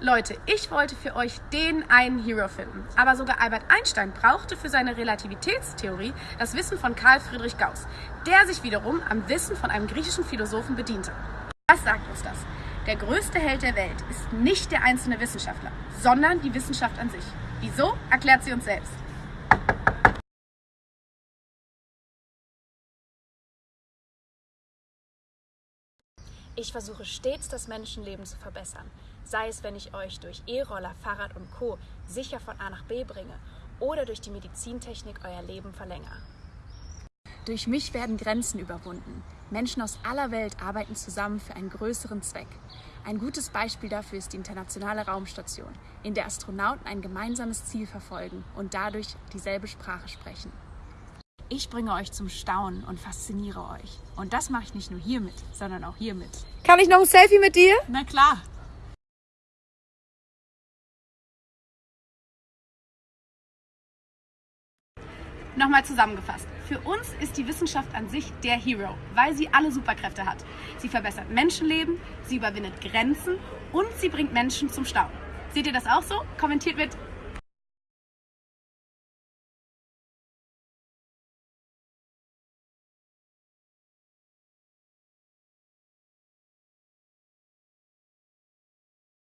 Leute, ich wollte für euch den einen Hero finden. Aber sogar Albert Einstein brauchte für seine Relativitätstheorie das Wissen von Karl Friedrich Gauss, der sich wiederum am Wissen von einem griechischen Philosophen bediente. Was sagt uns das? Der größte Held der Welt ist nicht der einzelne Wissenschaftler, sondern die Wissenschaft an sich. Wieso, erklärt sie uns selbst. Ich versuche stets, das Menschenleben zu verbessern. Sei es, wenn ich euch durch E-Roller, Fahrrad und Co. sicher von A nach B bringe oder durch die Medizintechnik euer Leben verlängere. Durch mich werden Grenzen überwunden. Menschen aus aller Welt arbeiten zusammen für einen größeren Zweck. Ein gutes Beispiel dafür ist die internationale Raumstation, in der Astronauten ein gemeinsames Ziel verfolgen und dadurch dieselbe Sprache sprechen. Ich bringe euch zum Staunen und fasziniere euch. Und das mache ich nicht nur hiermit, sondern auch hiermit. Kann ich noch ein Selfie mit dir? Na klar. Nochmal zusammengefasst. Für uns ist die Wissenschaft an sich der Hero, weil sie alle Superkräfte hat. Sie verbessert Menschenleben, sie überwindet Grenzen und sie bringt Menschen zum Staunen. Seht ihr das auch so? Kommentiert mit